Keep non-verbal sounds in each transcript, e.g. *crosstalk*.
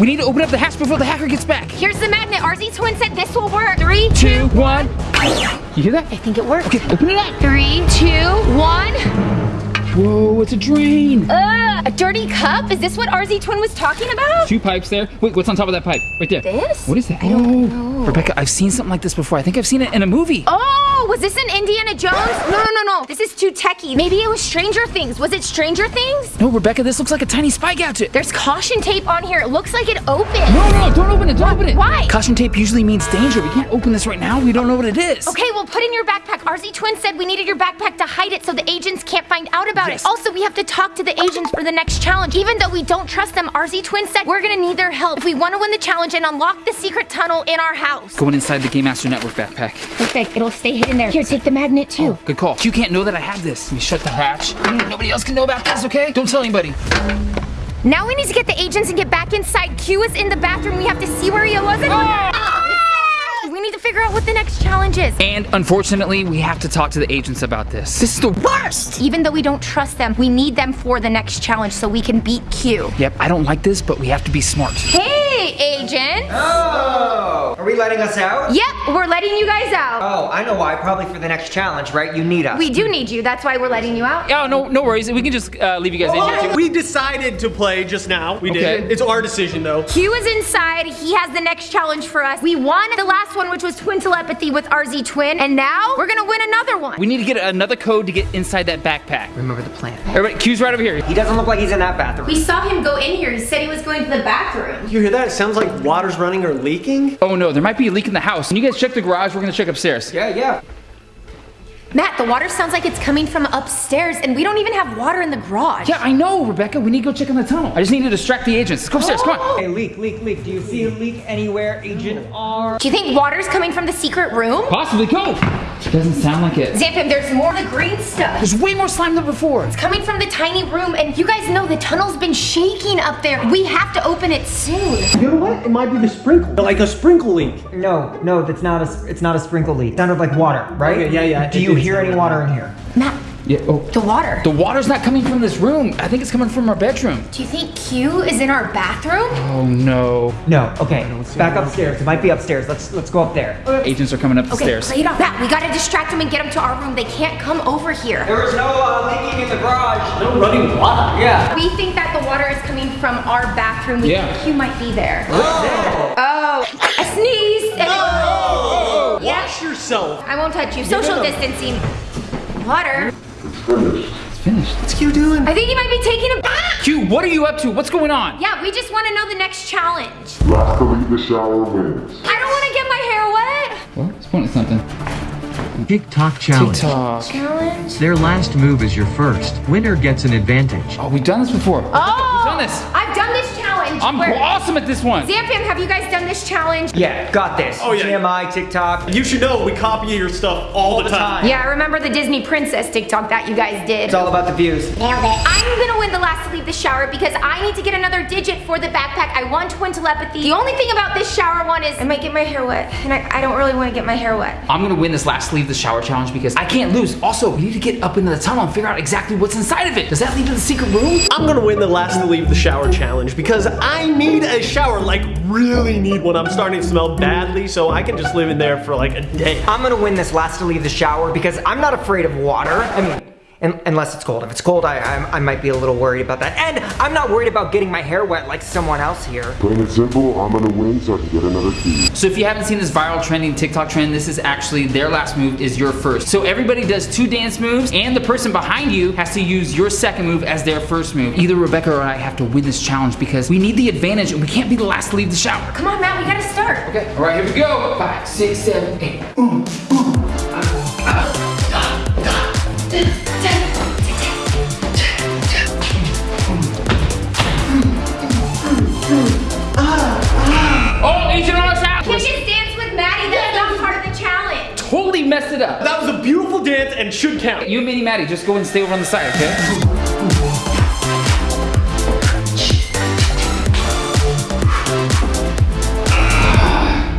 We need to open up the hatch before the hacker gets back. Here's the magnet. RZ Twin said this will work. Three, Two, one. You hear that? I think it worked. Okay, open it up. Three, two, one. Whoa, it's a drain. Ugh, a dirty cup? Is this what RZ Twin was talking about? Two pipes there. Wait, what's on top of that pipe? Right there. This? What is that? I oh. Rebecca, I've seen something like this before. I think I've seen it in a movie. Oh, was this in Indiana Jones? No, no, no, no. This is too techy. Maybe it was Stranger Things. Was it Stranger Things? No, Rebecca, this looks like a tiny spy gadget. There's caution tape on here. It looks like it opened. No, no, no, don't open it, don't open it. Why? Caution tape usually means danger. We can't open this right now. We don't know what it is. Okay, well, put in your backpack. RZ Twin said we needed your backpack to hide it so the agents can't find out about Yes. it. Also, we have to talk to the agents for the next challenge. Even though we don't trust them, RZ Twin said we're gonna need their help if we want to win the challenge and unlock the secret tunnel in our house. Going inside the Game Master Network backpack. Perfect. It'll stay hidden there. Here, take the magnet too. Oh, good call. You can't know that I have this. Let me shut the hatch. Nobody else can know about this, okay? Don't tell anybody. Now we need to get the agents and get back inside. Q is in the bathroom. We have to see where he was. And we need to figure out what the next challenge is. And unfortunately, we have to talk to the agents about this. This is the worst. Even though we don't trust them, we need them for the next challenge so we can beat Q. Yep, I don't like this, but we have to be smart. Hey, agent. Oh! Are we letting us out? Yep, we're letting you guys out. Oh, I know why. Probably for the next challenge, right? You need us. We do need you. That's why we're letting you out. Oh, no, no worries. We can just uh, leave you guys in here. We decided to play just now. We Okay. did. It's our decision though. Q is inside. He has the next challenge for us. We won the last one, which was twin telepathy with RZ Twin, and now we're gonna win another one. We need to get another code to get inside that backpack. Remember the plan. Everybody, Q's right over here. He doesn't look like he's in that bathroom. We saw him go in here. He said he was going to the bathroom. You hear that? It sounds like water's running or leaking. Oh no, there might be a leak in the house. Can you guys check the garage? We're gonna check upstairs. Yeah, yeah. Matt, the water sounds like it's coming from upstairs, and we don't even have water in the garage. Yeah, I know, Rebecca. We need to go check on the tunnel. I just need to distract the agents. Let's go upstairs. Come on. Hey, leak, leak, leak. Do you see a leak anywhere, Agent R? Do you think water's coming from the secret room? Possibly go. Doesn't sound like it. Zamfam, there's more of the green stuff. There's way more slime than before. It's coming from the tiny room, and you guys know the tunnel's been shaking up there. We have to open it soon. You know what? It might be the sprinkle. Like a sprinkle leak. No, no, that's not a. It's not a sprinkle leak. It sounded like water, right? Okay, yeah, yeah, Do you hear any water in here? Matt, Yeah. Oh. the water. The water's not coming from this room. I think it's coming from our bedroom. Do you think Q is in our bathroom? Oh no. No. Okay. Back upstairs. It might be upstairs. Let's let's go up there. Agents are coming up the Okay, stairs. play it off. Matt, we gotta distract them and get them to our room. They can't come over here. There was no uh, leaking in the garage. No running water. Yeah. We think that the water is coming from our bathroom. We Yeah. think Q might be there. Oh, Oh. I sneezed. and it- Yeah, Wash yourself. I won't touch you. Social no. distancing. Water. It's finished. What's Q doing? I think he might be taking a bath. Q, what are you up to? What's going on? Yeah, we just want to know the next challenge. Last to leave the shower wins. I don't want to get my hair wet. What? It's pointing at something. TikTok challenge. TikTok. Challenge. Their last move is your first. Winner gets an advantage. Oh, we've done this before. Oh, We've done this. I've done this challenge. I'm where- awesome at this one. Zamfam, have you guys done this challenge? Yeah. Got this. Oh, yeah. TMI, TikTok. You should know we copy your stuff all, the, time. Yeah, I remember the Disney Princess TikTok that you guys did. It's all about the views. Nailed it. I'm gonna win the last to leave the shower because I need to get another digit for the backpack. I want twin telepathy. The only thing about this shower one is I might get my hair wet, and I, I don't really want to get my hair wet. I'm gonna win this last to leave the shower challenge because I can't lose. Also, we need to get up into the tunnel and figure out exactly what's inside of it. Does that lead to the secret room? I'm gonna win the last to leave the shower challenge because I need a shower, like really need one. I'm starting to smell badly, so I can just live in there for like a day. I'm gonna win this last to leave the shower because I'm not afraid of water. I mean, un- unless it's cold. If it's cold, I, I I might be a little worried about that. And I'm not worried about getting my hair wet like someone else here. Plain and simple, I'm gonna win so I can get another key. So if you haven't seen this viral trending TikTok trend, this is actually their last move is your first. So everybody does two dance moves and the person behind you has to use your second move as their first move. Either Rebecca or I have to win this challenge because we need the advantage and we can't be the last to leave the shower. Come on, Matt, we gotta start. Okay, all right, here we go. Five, six, seven, eight. Ooh, ooh. And should count. You and Minnie Maddie, just go and stay over on the side, okay?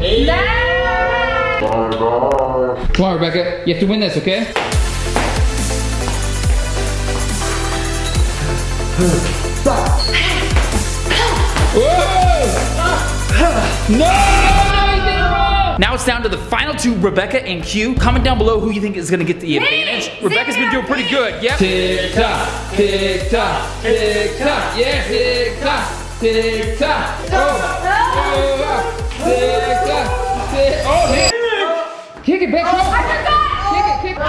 Bye bye. Come on, Rebecca. You have to win this, okay? Whoa! No, no, you did it. Now it's down to the final two, Rebecca and Q. Comment down below who you think is gonna get the advantage. Rebecca's been doing pretty good. Yep. Tick tock, tick tock, tick tock. Yeah, tick tock, tick tock. Oh, oh, tick tock, tick. Oh, Nick. Kick it back oh, I up. forgot! Kick it, kick it.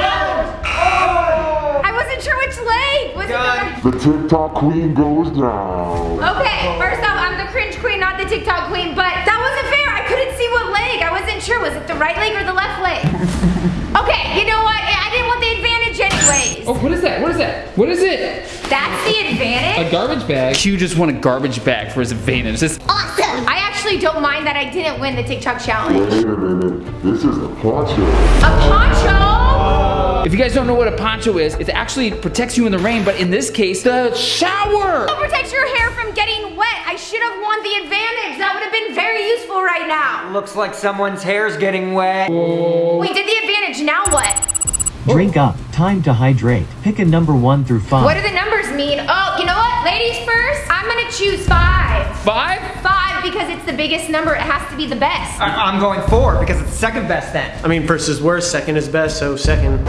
Oh. I wasn't sure which leg. Was it The TikTok queen goes down. Okay, first off, I'm the cringe queen, not the TikTok queen, but wasn't sure. Was it the right leg or the left leg? *laughs* okay, you know what? I I didn't want the advantage anyways. Oh, what is that? What is that? What is it? That's the advantage? A garbage bag. Q just won a garbage bag for his advantage. This Awesome. I actually don't mind that I didn't win the TikTok challenge. Wait a minute. This is a poncho. A poncho? If you guys don't know what a poncho is, it actually protects you in the rain, but in this case, the shower. It protects your hair from getting wet. I should have won the advantage. That would have been very useful right now. Looks like someone's hair's getting wet. We did the advantage. Now what? Drink up. Time to hydrate. Pick a number 1 through 5. What do the numbers mean? Oh, you know what? Ladies first. I'm gonna choose five. Five? Five because it's the biggest number. It has to be the best. I- I'm going four because it's second best then. I mean, first is worst, second is best, so second.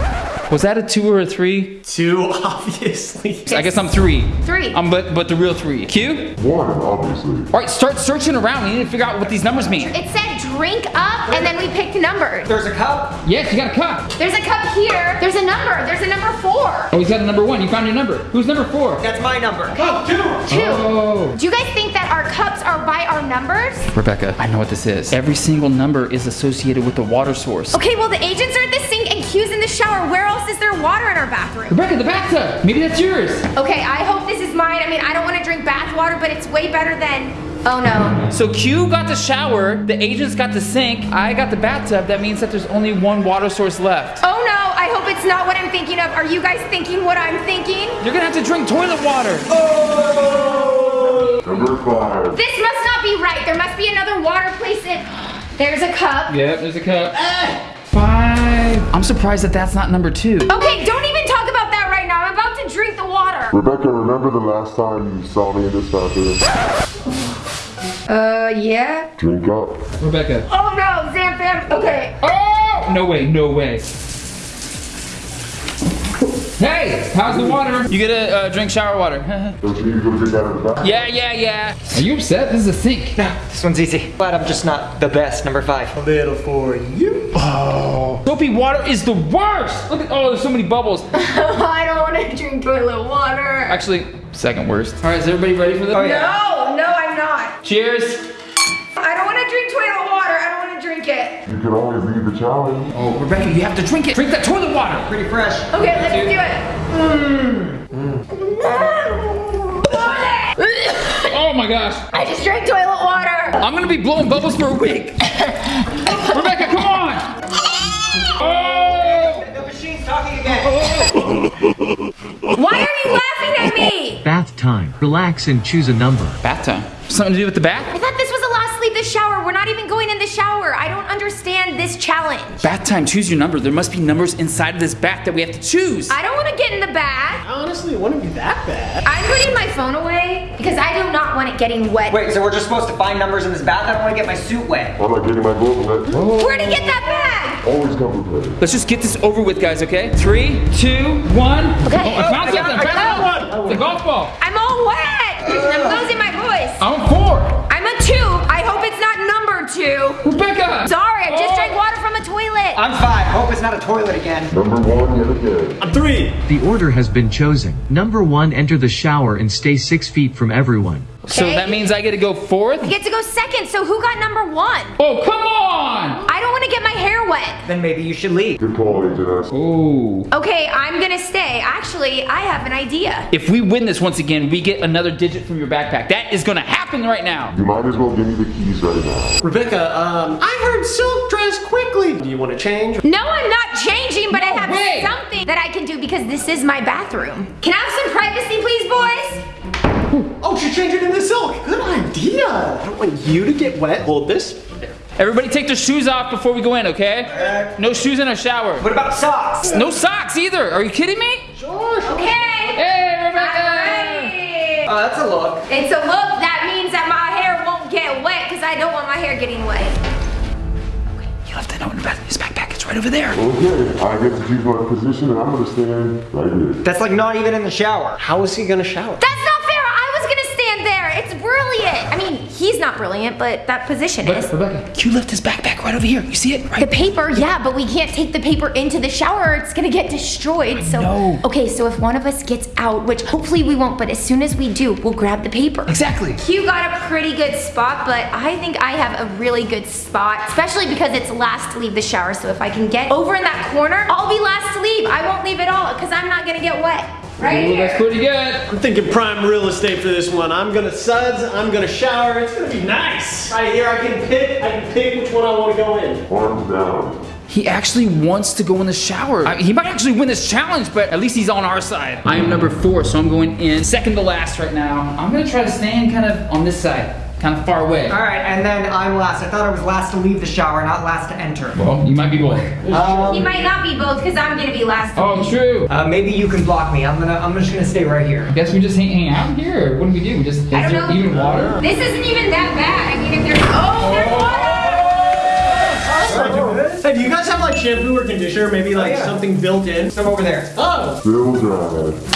Was that a two or a three? Two, *laughs* obviously. I guess I'm three. Three. Um, but but the real three. Q. One, obviously. All right, start searching around. We need to figure out what these numbers mean. It said drink up, and then we picked numbers. There's a cup. Yes, you got a cup. There's a cup here. There's a number. There's a number four. Oh, he's got a number one. You found your number. Who's number four? That's my number. Oh, two. Oh. Do you guys think that our cups are by our numbers? Rebecca, I know what this is. Every single number is associated with the water source. Okay, well the agents are at the sink and Q's in the shower. Where else is there water in our bathroom? Rebecca, the bathtub. Maybe that's yours. Okay, I hope this is mine. I mean, I don't want to drink bath water, but it's way better than. Oh no. So Q got the shower, the agents got the sink, I got the bathtub. That means that there's only one water source left. Oh no, I hope it's not what I'm thinking of. Are you guys thinking what I'm thinking? You're gonna have to drink toilet water. Oh! Number five. This must not be right. There must be another water place in. There's a cup. Yep, there's a cup. Five. I'm surprised that that's not number two. Okay, don't even talk about that right now. I'm about to drink the water. Rebecca, remember the last time you saw me in this bathroom? *laughs* Uh, yeah. Drink up. Rebecca. Oh no, Zamfam. Okay. Oh! No way, no way. Hey, how's the water? You get a uh, drink shower water. *laughs* Don't you need to go drink out of the bathroom? yeah, yeah, yeah. Are you upset? This is a sink. No, This one's easy. Glad I'm just not the best. Number five. A little for you. Oh. Soapy water is the worst. Look at, oh, there's so many bubbles. *laughs* I don't want to drink toilet water. Actually, second worst. All right, is everybody ready for this? Oh, yeah. No, no, I'm not. Cheers. I don't want to drink toilet water. I don't want to drink it. You can always leave the challenge. Oh, Rebecca, you have to drink it. Drink that toilet water. Pretty fresh. Okay, let's do it. Mm. Oh my gosh. I just drank toilet water. I'm gonna be blowing bubbles for a week. *laughs* Rebecca, come on. *laughs* Oh! The machine's talking again. Why are you laughing at me? Bath time. Relax and choose a number. Bath time. Something to do with the bath? I thought this was a last leave the shower. We're not even going in the shower. I don't understand this challenge. Bath time, choose your number. There must be numbers inside of this bath that we have to choose. I don't want to get in the bath. Honestly, it wouldn't be that bad. I'm putting my phone away because I do not want it getting wet. Wait, so we're just supposed to find numbers in this bath? I don't want to get my suit wet. I'm not getting my gloves wet. Where'd he get that bag? Always come prepared. Let's just get this over with, guys, okay? Three, two, one. Okay. Oh, I found I got- something. I I found one. It's a golf ball. I'm all wet. I'm losing my voice. I'm four. I'm a two. I hope it's not number two. Rebecca. Sorry, I just Oh. drank water from a toilet. I'm five. Hope it's not a toilet again. Number one yet again. I'm three. The order has been chosen. Number 1 enter the shower and stay 6 feet from everyone. So that means I get to go fourth? You get to go second, so who got number one? Oh, come on. I don't want to get my hair wet. Then maybe you should leave. Good call, Agent S. Ooh. Okay, I'm gonna stay. Actually, I have an idea. If we win this once again, we get another digit from your backpack. That is gonna happen right now. You might as well give me the keys right now. Rebecca, um, I heard silk dress quickly. Do you want to change? No, I'm not changing, but I have way. something that I can do because this is my bathroom. Can I have some privacy, please, boys? Oh, she changed it into silk. Good idea. I don't want you to get wet. Hold this. Everybody take their shoes off before we go in, okay? Uh, no shoes in our shower. What about socks? No socks either. Are you kidding me? sure Okay. Hey, Rebecca. Alright. Oh, that's a look. It's a look that means that my hair won't get wet because I I don't want my hair getting wet. Okay, you left the note in the back- his backpack. It's right over there. Okay, I get to choose my position and I'm gonna stand right here. That's like not even in the shower. How is he gonna shower? That's not fair. I was gonna stand there. It's brilliant. I mean, he's not brilliant, but that position is. Rebecca, Q left his backpack right over here. You see it? The Right. paper, yeah, but we can't take the paper into the shower. It's gonna get destroyed. So, know. okay, so if one of us gets out, which hopefully we won't, but as soon as we do, we'll grab the paper. Exactly. Q got a pretty good spot, but I think I have a really good spot, especially because it's last to leave the shower. So if I can get over in that corner, I'll be last to leave. I won't leave at all because I'm not gonna get wet. Right Ooh, that's pretty good. I'm thinking prime real estate for this one. I'm gonna suds, I'm gonna shower. It's gonna be nice. Right here, I can pick, I can pick which one I wanna go in. Arms down. He actually wants to go in the shower. I- he might actually win this challenge, but at least he's on our side. I am number four, so I'm going in second to last right now. I'm gonna try to stand kind of on this side, kind of far away. All right, and then I'm last. I thought I was last to leave the shower, not last to enter. Well, you might be both. Um, He might not be both because I'm gonna be last. to Oh, leave. true. uh, maybe you can block me. I'm gonna. I'm just gonna stay right here. I Guess we just hang, hang out here. What do we do? We just is I don't there know. even water? This isn't even that bad. I mean, if there's oh, there's water. Hey, do you guys have like shampoo or conditioner? Maybe like Oh, yeah. something built in? Some over there. Oh, Still.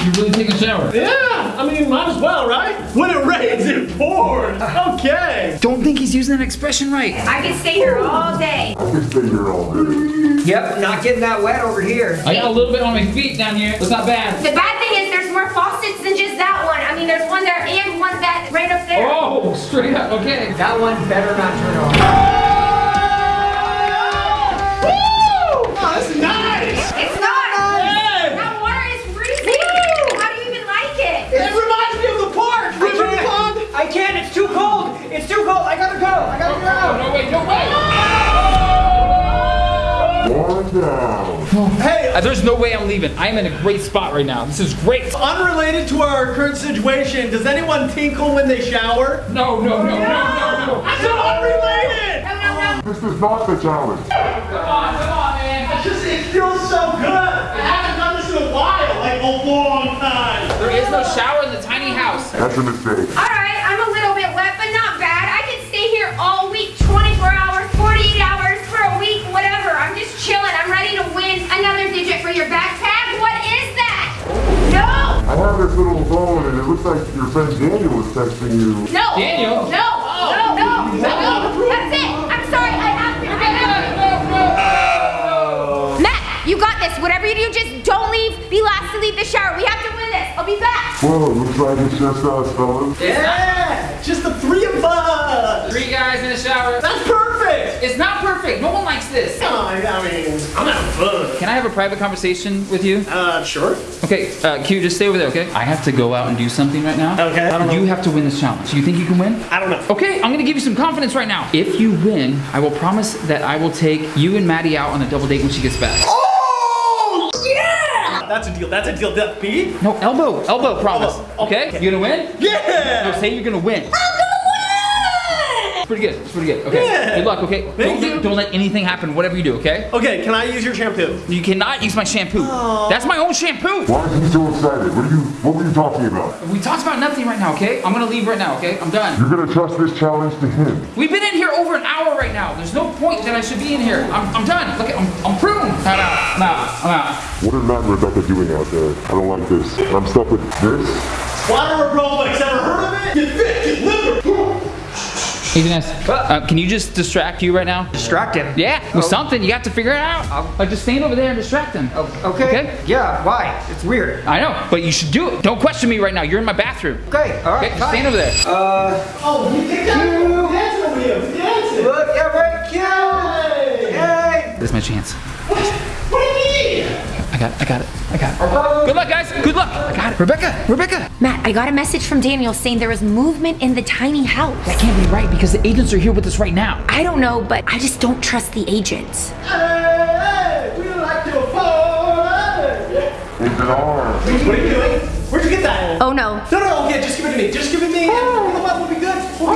You really take a shower? yeah. I mean, might as well, right? When it rains, it pours. Okay. Don't think he's using that expression right. I could stay here all day. I can stay here all day. Yep, not getting that wet over here. I got a little bit on my feet down here. It's not bad. The bad thing is there's more faucets than just that one. I mean, there's one there and one that right up there. Oh, straight up. Okay. That one better not turn on. I'm leaving. I am in a great spot right now. This is great. unrelated to our current situation, does anyone tinkle when they shower? No, no, no, no, no, no. I said unrelated. No, no, no. This is not the challenge. Come on, come on, man. It's just, it feels so good. I haven't done this in a while, like a long time. There is no shower in the tiny house. That's a mistake. All right, I'm a little bit wet, but not bad. I can stay here all week, 24 hours, 48 hours, for a week, whatever. I'm just chilling. I'm ready to win another digit for your backpack. What is that? No! I have this little phone and it looks like your friend Daniel is texting you. No! Daniel? No! No! No! No! That's it! I'm sorry. I have to. I have to. Matt, you got this. Whatever you do, just don't leave. Be last to leave the shower. We have to win this. I'll be back. Whoa, looks like it's just us, fellas. Yeah, just the three of us. Three guys in the shower. That's perfect. It's not perfect. No one likes this. Oh, I mean, I'm having fun. Can I have a private conversation with you? Uh, sure. Okay, uh, Q, just stay over there, okay? I have to go out and do something right now. Okay, I don't know. You have to win this challenge. You think you can win? I don't know. Okay, I'm gonna give you some confidence right now. If you win, I will promise that I will take you and Maddie out on a double date when she gets back. Oh, yeah! That's a deal. That's a deal. That B? No, elbow, elbow promise. Oh, okay? okay. You gonna win? Yeah! No, Yeah! say you're gonna win. It's pretty good. It's pretty good. Okay. Yeah. Good luck. Okay. Thank don't, you. let- don't let anything happen. Whatever you do. Okay. Okay, can I use your shampoo? You cannot use my shampoo. That's my own shampoo. Why is he so excited? What are you what were you talking about? We talked about nothing right now. Okay. I'm gonna leave right now. Okay. I'm done. You're gonna trust this challenge to him. We've been in here over an hour right now. There's no point that I should be in here. I'm, I'm done. Look, at, I'm, I'm pruned. I'm out. I'm out. I'm out. What are Matt and Rebecca doing out there? I don't like this. I'm stuck with this. Water aerobics. Ever heard of it? You fit, you liver. Even uh, can you just distract you right now? Distract him. Yeah, with Oh. something. You have to figure it out. I'll- Like just stand over there and distract him. Okay. Okay. Yeah. Why? It's weird. I know, but you should do it. Don't question me right now. You're in my bathroom. Okay. All right. Okay, just stand over there. Uh. Oh, you think that? Cute. Dancing over here. Dancing. Look. Yeah. Right. Cute. Hey. Hey. This is my chance. What? What do you mean? I got it. I got it. I got it. Good luck, guys. Good luck. I got it. Rebecca. Rebecca. Matt, I got a message from Daniel saying there was movement in the tiny house. That can't be right because the agents are here with us right now. I don't know, but I just don't trust the agents. Hey, we like to party. It's. What are you doing? Where'd you get that? Oh no. No, no, no, okay, just give it to me. Just give it to me. Oh. Come on, we'll be good. We'll be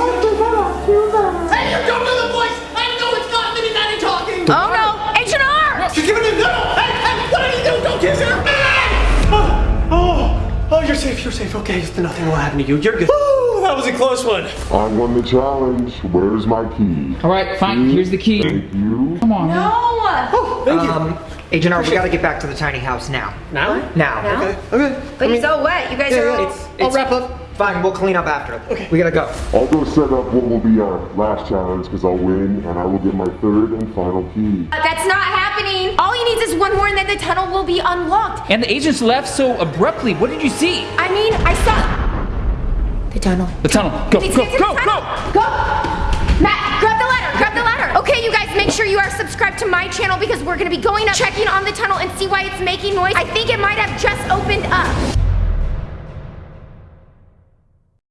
safe. You're safe. Okay, nothing will happen to you. You're good. Ooh, that was a close one. I won the challenge. Where's my key? All right, fine. Here's the key. Thank you. Come on. man. No. Thank you. Um, Agent R, we gotta get back to the tiny house now. now? Now. Now? Okay. Okay. But it's all wet. You guys Yeah, are yeah, all. it's, I'll wrap up. Fine, we'll clean up after. Okay. We gotta go. I'll go set up what will be our last challenge because I'll win and I will get my third and final key. Uh, That's not happening. All he needs is one more and then the tunnel will be unlocked. And the agents left so abruptly. What did you see? I mean, I saw. The tunnel. The tunnel. Go, go, to go, go. Go! Matt, grab the ladder, grab the ladder. Okay, you guys, make sure you are subscribed to my channel because we're gonna be going up, checking on the tunnel and see why it's making noise. I think it might have just opened up.